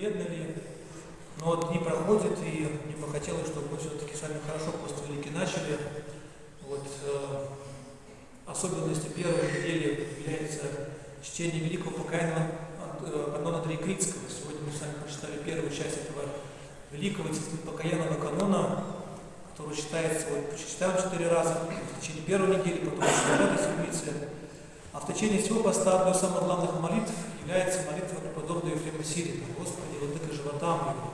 бедны ли. Но вот дни проходят, и мне бы хотелось, чтобы мы все-таки с вами хорошо просто велики начали. Вот, э, особенностью первой недели является чтение великого покаяния э, канона Трикритского. Сегодня мы с вами прочитали первую часть этого великого покаянного канона, который читается, вот, прочитаем четыре раза в течение первой недели, потом в этой седмице. А в течение всего поста одной из самых главных молитв является молитва преподобного Ефрема Сирина. Господи, владыка живота моего.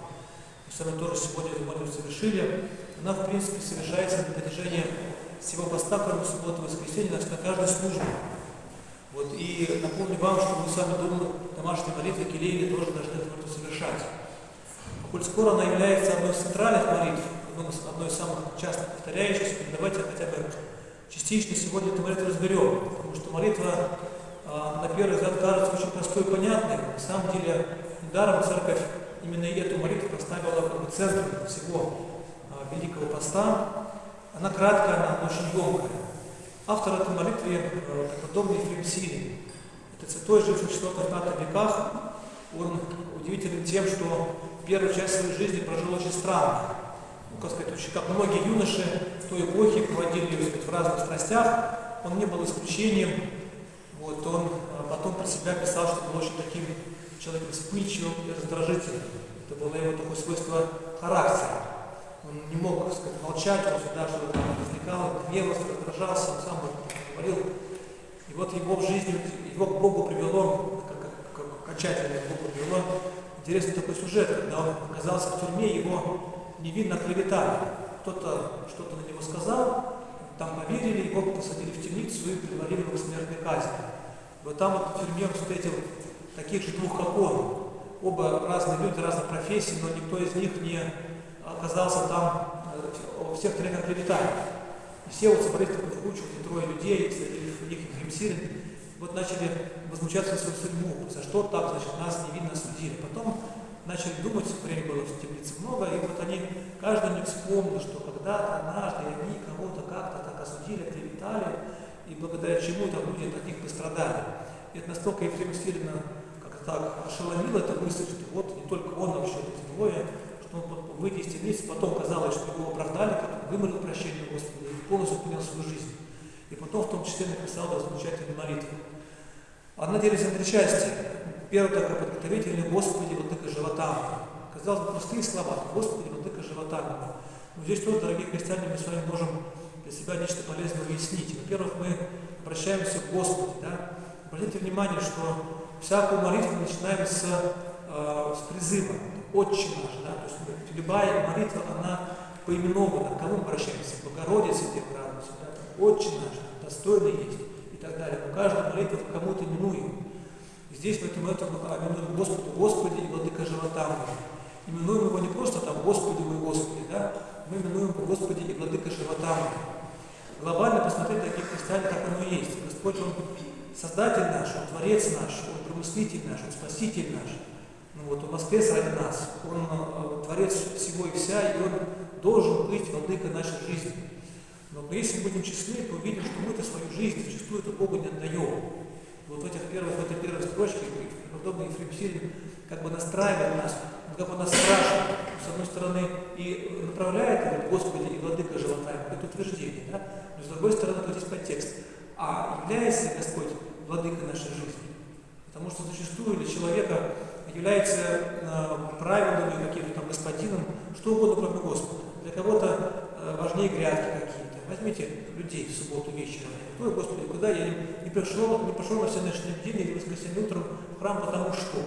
Мы с вами тоже сегодня эту молитву совершили. Она, в принципе, совершается на протяжении всего поста, кроме субботы и воскресенья, на каждой службе. Вот, и напомню вам, что мы с вами дома домашней молитвы Келейли тоже должны эту молитву совершать. Коль скоро она является одной из центральных молитв, одной из самых часто повторяющихся, давайте хотя бы частично сегодня эту молитву разберем, потому что молитва на первый взгляд кажется очень простой и понятной. На самом деле, недаром церковь именно эту молитву поставила как бы центром всего а, Великого Поста. Она краткая, она очень емкая. Автор этой молитвы э, преподобный Ефрем Сирин. Это святой, живший в 4-5 веках. Он удивителен тем, что первую часть своей жизни прожил очень странно. Ну, как сказать, очень, как многие юноши той эпохе проводили сказать, в разных страстях. Он не был исключением. Вот, он а, потом про себя писал, что был очень таким человеком вспыльчивым и раздражительным. Это было его такое свойство характера. Он не мог, так сказать, молчать, он всегда что-то там возникало, гневался, раздражался, он сам говорил. И вот его в жизни, его к Богу привело, как, как, как окончательно к Богу привело, интересный такой сюжет, когда он оказался в тюрьме, его невинно клеветали. Кто-то что-то на него сказал, там поверили, его посадили в темницу и приговорили его к смертной казни. Вот там вот в он встретил таких же двух, как он. Оба разные люди, разных профессий, но никто из них не оказался там, э, всех троих оклеветали. И все вот собрались в кучу, эти трое людей, среди них Хримсирин, вот начали возмущаться на свою судьбу, за что так, значит, нас невинно судили. Потом начали думать, время было в темнице много, и вот они, каждый них вспомнил, что когда-то, однажды, они кого-то как-то так осудили, клеветали, и благодаря чему там люди от них пострадали. И это настолько Ефрема Сирина как-то так ошеломило эта мысль, что вот не только он, а еще эти двое, что он, выйдя из темницы, потом казалось, что его оправдали, как вымолил прощение Господа и полностью понял свою жизнь. И потом в том числе написал да, замечательную молитву. Она делится на три части. Первое такое подготовительное «Господи, вот владыка живота Казалось бы, простые слова «Господи, вот владыка живота Но здесь тоже, дорогие христиане, мы с вами можем для себя нечто полезное уяснить. Во-первых, мы обращаемся к Господу. Да? Обратите внимание, что всякую молитву мы начинаем с, э, с призыва «Отче наш». Да? То есть любая молитва, она поименована. К кому мы обращаемся? Богородице, Дева Радуйся. Да? «Отче наш», достойный есть и так далее. Но каждая молитва кому-то именуем. Здесь в этом, этом именуем Господу, Господи и Владыка живота моего. Именуем его не просто там Господи мой Господи, да? Мы именуем его Господи и Владыка моего. Глобально посмотреть таких христиан, как оно есть. Господь, Он Создатель наш, Он Творец наш, Он Промыслитель наш, Он Спаситель наш. Ну вот, Он воскрес ради нас, Он э, Творец всего и вся, и Он должен быть Владыка нашей жизни. Но если будем честны, то увидим, что мы-то свою жизнь зачастую это Богу не отдаем. Вот в, этих первых, в этой первой строчке подобный Ефрем как бы настраивает нас, он как бы нас спрашивает, с одной стороны, и направляет, говорит, Господи и Владыка живота, это утверждение, да? но с другой стороны, тут есть подтекст. А является Господь Владыка нашей жизни? Потому что зачастую для человека является э, правилами каким-то там господином, что угодно, кроме Господа. Для кого-то э, важнее грядки Возьмите людей в субботу вечером. Ой, Господи, куда я не пришел, не пошел на всеночной день или воскресенье утром в храм, потому что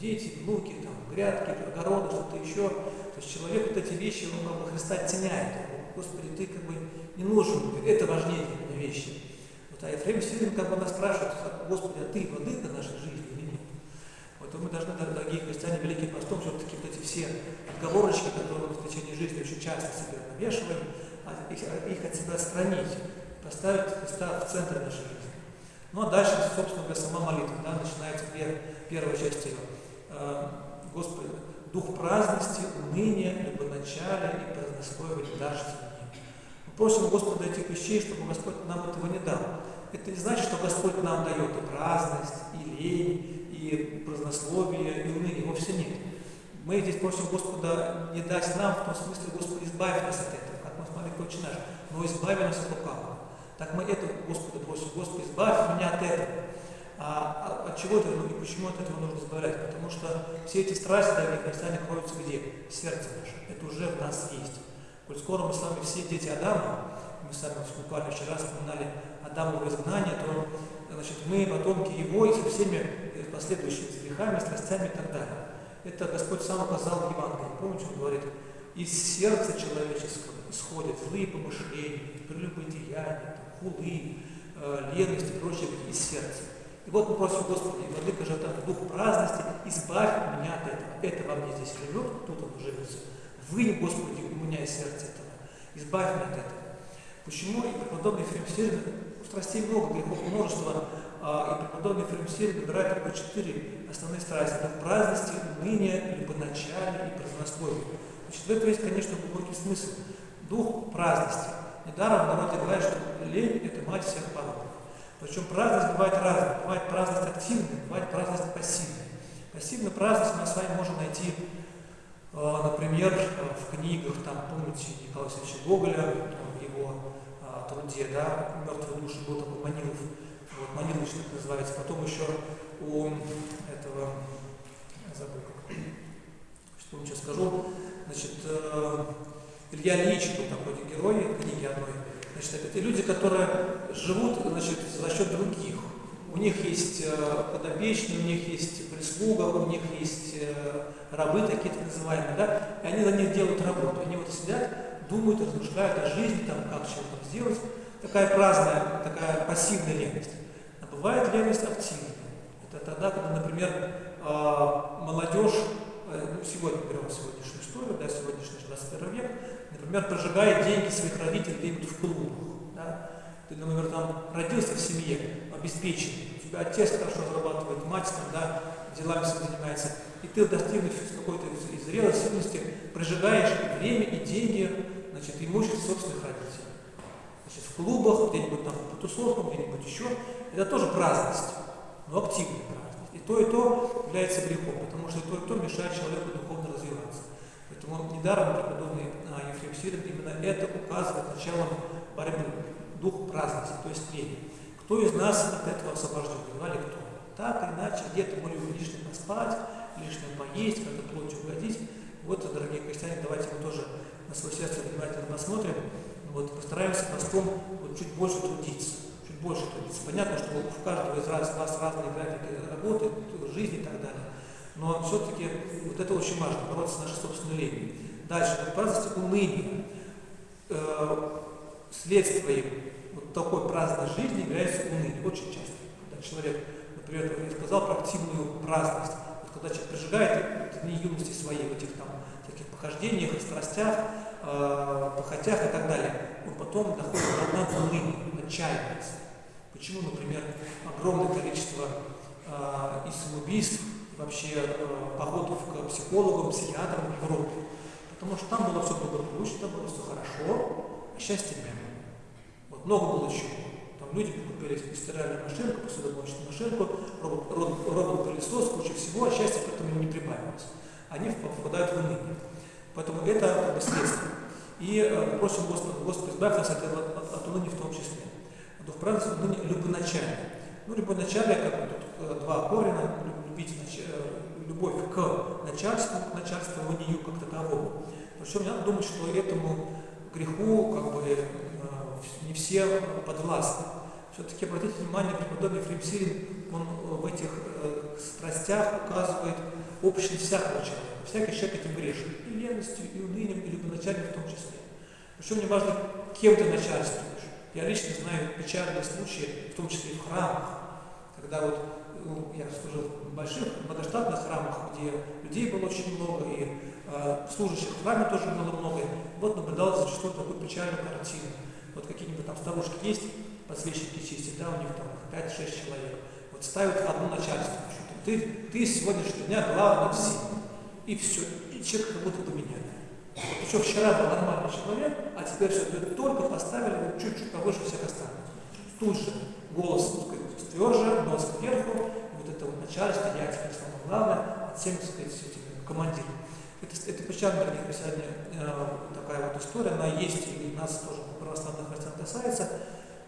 дети, внуки, там, грядки, огороды, что-то еще. То есть человек вот эти вещи, он как бы Христа оттеняет. Господи, ты как бы не нужен, это важнее для меня вещи. Вот, а Ефрем Сирин как бы нас спрашивает, Господи, а ты владыка нашей жизни или нет? Вот мы должны, дорогие христиане, великим постом, все-таки вот эти все отговорочки, которые мы в течение жизни очень часто себе навешиваем, их, от себя отстранить, поставить Христа в центр нашей жизни. Ну а дальше, собственно говоря, сама молитва, да, начинается первая часть ее. Э, Господи, дух праздности, уныния, любоначалия и празднословия даршься мне. Мы просим Господа этих вещей, чтобы Господь нам этого не дал. Это не значит, что Господь нам дает и праздность, и лень, и празднословие, и уныние. Вовсе нет. Мы здесь просим Господа не дать нам, в том смысле, Господи, избавь нас от этого, как мы смотрели Отче наш, но избави нас от лукавого. Так мы это Господа просим, Господи, избавь меня от этого. А от чего это, ну и почему от этого нужно избавлять? Потому что все эти страсти, дорогие христиане, кроются где? В сердце наше. Это уже в нас есть. Коль скоро мы с вами все дети Адама, мы сами буквально вчера вспоминали Адамово изгнание, то значит, мы потомки его и со всеми последующими грехами, страстями и так далее. Это Господь сам указал в Евангелии. Помните, он говорит, из сердца человеческого исходят злые помышления, прелюбодеяния, хулы, э, леность и прочее из сердца. И вот мы просим Господи, Владыка же там дух праздности, избавь меня от этого. Это во мне здесь живет, тут он живется. Вынь, Господи, у меня из сердца этого. Избавь меня от этого. Почему и преподобный Ефрем страстей много, грехов множество, а, и преподобный Ефрем выбирает только четыре основные страсти. Это праздности, уныние, любоначалие и празднословие. Значит, в этом есть, конечно, глубокий смысл. Дух праздности. Недаром народе говорят, что лень – это мать всех пороков. Причем праздность бывает разная. Бывает праздность активная, бывает праздность пассивная. Пассивную праздность мы с вами можем найти, а, например, в книгах, там, помните, Николая Алексеевича Гоголя, в его а, труде, да, «Мертвые души» был такой Манилов, вот, Манилович так называется. Потом еще у этого, забыл, как, вам сейчас скажу, значит, э, Илья Ильич был такой герой книги одной, Значит, это люди, которые живут значит, за счет других. У них есть э, подопечные, у них есть прислуга, у них есть э, рабы такие так называемые, да, и они за них делают работу. Они вот сидят, думают, размышляют о жизни, там, как чего-то сделать. Такая праздная, такая пассивная леность. А бывает леность активная. Это тогда, когда, например, молодежь, ну, сегодня берем сегодняшнюю историю, да, сегодняшний 21 век, например, прожигает деньги своих родителей где-нибудь в клубах. Да? Ты, например, там родился в семье, обеспеченный, у тебя отец хорошо зарабатывает, мать там, да, делами занимается, и ты, достигнув какой-то зрелой сильности, прожигаешь время и деньги, значит, имущество собственных родителей. Значит, в клубах, где-нибудь там по тусовкам, где-нибудь еще, это тоже праздность, но активная то, и то является грехом, потому что то, и то мешает человеку духовно развиваться. Поэтому недаром преподобный а, Ефрем Сирин именно это указывает началом борьбы, дух праздности, то есть лени. Кто из нас от этого освобожден? Едва ли кто? Так или иначе, где-то мы любим лишнее поспать, лишнее поесть, как-то плоть угодить. Вот, дорогие христиане, давайте мы тоже на свое сердце внимательно посмотрим. Вот, постараемся постом вот, чуть больше трудиться, больше трудиться. Понятно, что у каждого из вас, разные графики работы, жизни и так далее. Но все-таки вот это очень важно, бороться с нашей собственной ленью. Дальше, праздность уныния. Э, следствием вот такой праздной жизни является уныние. Очень часто. Когда человек, например, я сказал про активную праздность. Вот когда человек прожигает дни юности своей в этих там таких похождениях, страстях, э, похотях и так далее, он потом доходит до дна уныния, отчаивается. Почему, например, огромное количество э, и самоубийств, вообще э, походов к психологам, психиатрам в Европе? Потому что там было все благополучно, было все хорошо, а счастья не было. Вот много было чего. Там люди купили стиральную машинку, посудомоечную машинку, робот-пылесос, куча всего, а счастья к этому не прибавилось. Они попадают в уныние. Поэтому это как бы следствие. И э, просим Господа, Господи, избавь нас от, от, от уныния в том числе. Дух праведности, уныние любоначалие. Ну, любоначалие, как бы тут э, два корня, любить. Э, любовь к начальству, к начальствованию как таковому. Причем надо думать, что этому греху как бы э, не все подвластны. Все-таки обратите внимание, преподобный Фримсирин, он в этих э, страстях указывает общность всякого человека. Всякий человек этим грешит. И леностью, и унынием, и любоначалием в том числе. Причем не важно, кем ты начальствуешь. Я лично знаю печальные случаи, в том числе и в храмах, когда вот ну, я служил в больших многоштатных храмах, где людей было очень много, и э, служащих в храме тоже было много. Вот наблюдалось зачастую такую печальную картину. Вот какие-нибудь там старушки есть, подсвечники чистят, да, у них там 5-6 человек. Вот ставят одну начальство. Ты, ты с сегодняшнего дня главный все. И все. И человек как будто поменяли. Вот еще вчера был нормальный человек, а теперь все, только поставили чуть-чуть повыше всех остальных. Тут же голос тверже, нос кверху, вот это вот начальство, я теперь самое главное, от всеми, так сказать, этими командир. Это, это печально, дорогие христиане, э, такая вот история, она есть, и нас тоже православных христиан касается.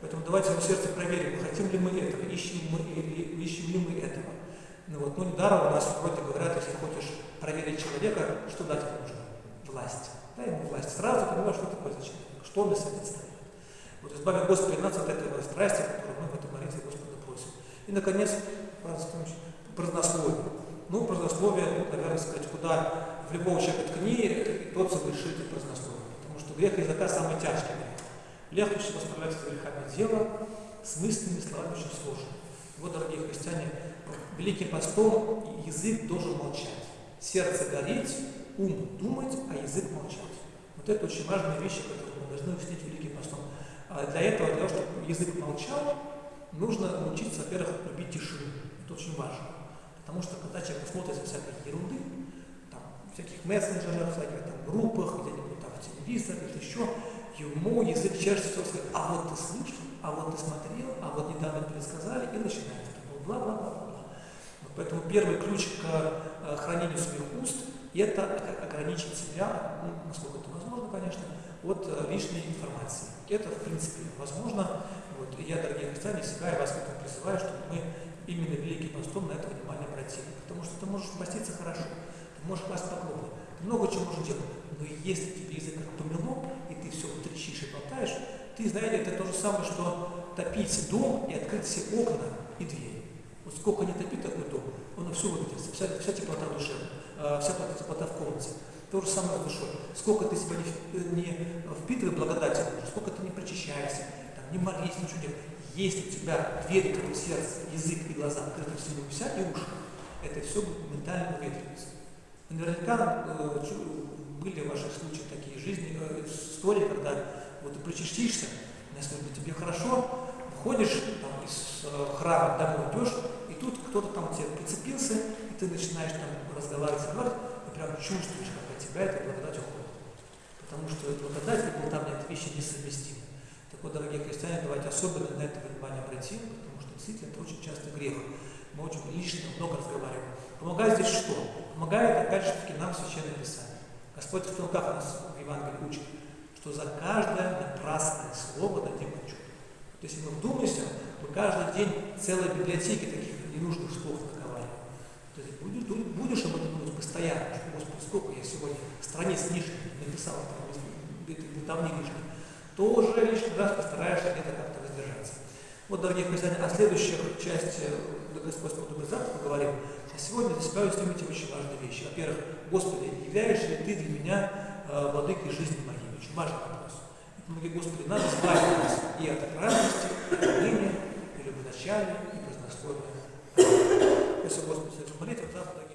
Поэтому давайте в сердце проверим, хотим ли мы этого, ищем, мы, или, ищем ли мы этого. Ну, вот, ну, недаром у нас вроде говорят, если хочешь проверить человека, что дать ему нужно? Власть. Дай ему власть. Сразу понимаешь, что такое за что он на свете ставит. Вот избави Господи нас от этого страсти, которую мы в этом молитве Господа просим. И, наконец, празднословие. Ну, празднословие, наверное, сказать, куда в любого человека ткни, тот совершит и празднословие. Потому что грех языка самый тяжкий грех. Легче всего справляться с грехами дела, с мысленными словами очень сложно. Вот, дорогие христиане, Великим постом язык должен молчать. Сердце гореть, ум думать, а язык молчать. Вот это очень важные вещи, которые мы должны уяснить Великим постом. А для этого, для того, чтобы язык молчал, нужно научиться, во-первых, любить тишину. Это очень важно. Потому что когда человек смотрит за всякой ерунды, там, всяких мессенджерах, всяких там группах, где-нибудь там в телевизоре, или еще, ему язык чешется, сказать, а вот ты слышал, а вот ты смотрел, а вот недавно пересказали, и начинается. Бла-бла-бла-бла. Поэтому первый ключ к э, хранению своих уст – это ограничить себя, ну, насколько это возможно, конечно, от э, лишней информации. Это, в принципе, возможно. Вот, и я, дорогие христиане, себя и вас к этому призываю, чтобы мы именно Великим постом на это внимание обратили. Потому что ты можешь поститься хорошо, ты можешь класть поклоны, ты много чего можешь делать. Но если тебе язык помело, и ты все трещишь и болтаешь, ты, знаете, это то же самое, что топить дом и открыть все окна и двери. Вот сколько не топит такой дом, он все выветрится, вся, вся теплота э, вся теплота в комнате. То же самое с душой. Сколько ты себя не, не впитывай благодати, сколько ты не причащаешься, там, не молись, ничего нет. Если у тебя двери, как сердце, язык и глаза открыты всему, вся и уши, это все будет ментально выветриваться. Наверняка э, были в ваших случаях такие жизни, э, истории, когда вот ты причастишься, насколько тебе хорошо, ходишь там, из э, храма домой идешь, и тут кто-то там тебе прицепился, и ты начинаешь там разговаривать, разговаривать, и прям чувствуешь, как тебя эта благодать уходит. Потому что эта благодать и там эти вещи несовместимы. Так вот, дорогие христиане, давайте особенно на это внимание обратим, потому что действительно это очень часто грех. Мы очень лишнего много разговариваем. Помогает здесь что? Помогает, опять же таки, нам Священное Писание. Господь в как нас в Евангелии учит, что за каждое напрасное слово дадим отчет. Вот если мы вдумаемся, мы каждый день целые библиотеки таких ненужных слов наковариваем. То есть будешь, будешь об этом думать постоянно, что, Господи, сколько я сегодня страниц лишних написал, там, давних лишних, то уже лишний раз постараешься где-то как-то воздержаться. Вот, дорогие христиане, а следующая часть э, Господь Добрый завтра поговорим. А сегодня для себя уяснимите очень важные вещи. Во-первых, Господи, являешься ли Ты для меня э, владыкой жизни моей? Очень важный вопрос. Помоги, Господи, надо избавить нас и от радости, и ныне, и любоначалия, и празднословия. Спасибо, Господи, молитву. Завтра, дорогие